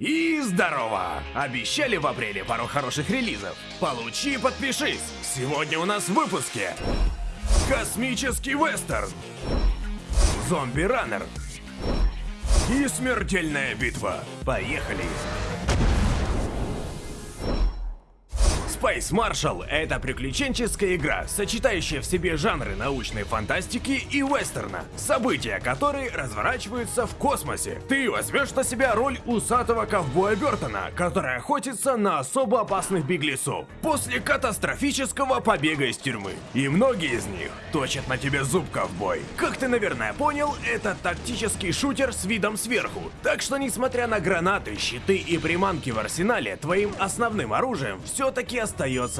И здорово! Обещали в апреле пару хороших релизов. Получи и подпишись! Сегодня у нас в выпуске Космический вестерн Зомби-раннер И смертельная битва. Поехали! Space Marshal — это приключенческая игра, сочетающая в себе жанры научной фантастики и вестерна, события которой разворачиваются в космосе. Ты возьмешь на себя роль усатого ковбоя Бертона, который охотится на особо опасных беглецов после катастрофического побега из тюрьмы. И многие из них точат на тебе зуб ковбой. Как ты, наверное, понял, это тактический шутер с видом сверху. Так что, несмотря на гранаты, щиты и приманки в арсенале, твоим основным оружием все-таки остается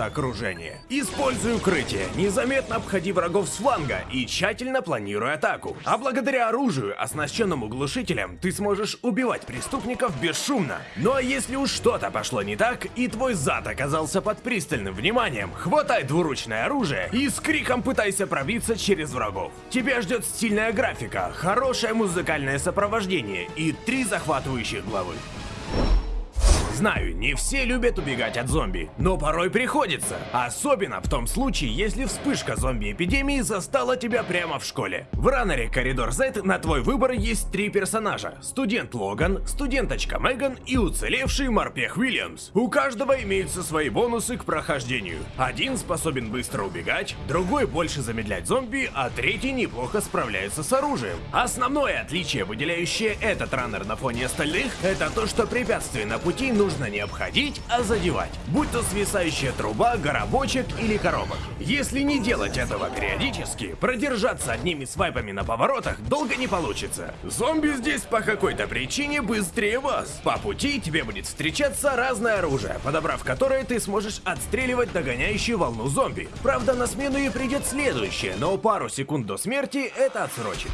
окружение. Используй укрытие, незаметно обходи врагов с фланга и тщательно планируй атаку. А благодаря оружию, оснащенному глушителем, ты сможешь убивать преступников бесшумно. Но если уж что-то пошло не так, и твой зад оказался под пристальным вниманием, хватай двуручное оружие и с криком пытайся пробиться через врагов. Тебя ждет стильная графика, хорошее музыкальное сопровождение и три захватывающих главы. Знаю, не все любят убегать от зомби, но порой приходится. Особенно в том случае, если вспышка зомби-эпидемии застала тебя прямо в школе. В раннере Коридор Z на твой выбор есть три персонажа. Студент Логан, студенточка Меган и уцелевший морпех Уильямс. У каждого имеются свои бонусы к прохождению. Один способен быстро убегать, другой больше замедлять зомби, а третий неплохо справляется с оружием. Основное отличие, выделяющее этот раннер на фоне остальных, это то, что препятствия на пути нужно нужно не обходить, а задевать. Будь то свисающая труба, горобочек или коробок. Если не делать этого периодически, продержаться одними свайпами на поворотах долго не получится. Зомби здесь по какой-то причине быстрее вас. По пути тебе будет встречаться разное оружие, подобрав которое ты сможешь отстреливать догоняющую волну зомби. Правда, на смену и придет следующее, но пару секунд до смерти это отсрочит.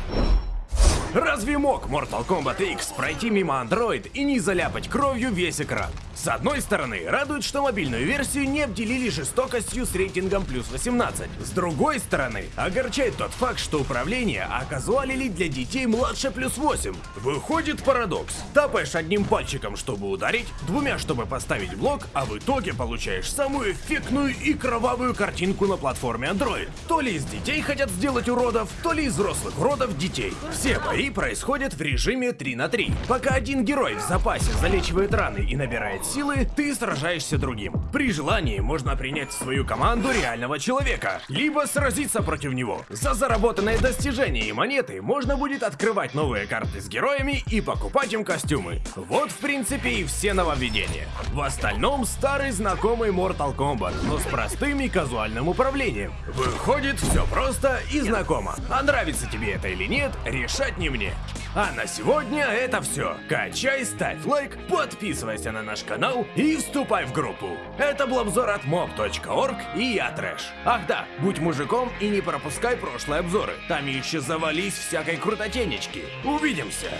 Разве мог Mortal Kombat X пройти мимо Android и не заляпать кровью весь экран? С одной стороны, радует, что мобильную версию не обделили жестокостью с рейтингом плюс 18. С другой стороны, огорчает тот факт, что управление оказуалили для детей младше плюс 8. Выходит парадокс. Тапаешь одним пальчиком, чтобы ударить, двумя, чтобы поставить блок, а в итоге получаешь самую эффектную и кровавую картинку на платформе Android. То ли из детей хотят сделать уродов, то ли из взрослых уродов детей. Все бои Бои происходят в режиме 3 на 3. Пока один герой в запасе залечивает раны и набирает силы, ты сражаешься другим. При желании можно принять в свою команду реального человека, либо сразиться против него. За заработанные достижения и монеты можно будет открывать новые карты с героями и покупать им костюмы. Вот в принципе и все нововведения. В остальном старый знакомый Mortal Kombat, но с простым и казуальным управлением. Выходит все просто и знакомо. А нравится тебе это или нет, решать не мне мне. А на сегодня это все. Качай, ставь лайк, подписывайся на наш канал и вступай в группу. Это был обзор от mob.org и я Трэш. Ах да, будь мужиком и не пропускай прошлые обзоры. Там еще завались всякой крутотенечки. Увидимся.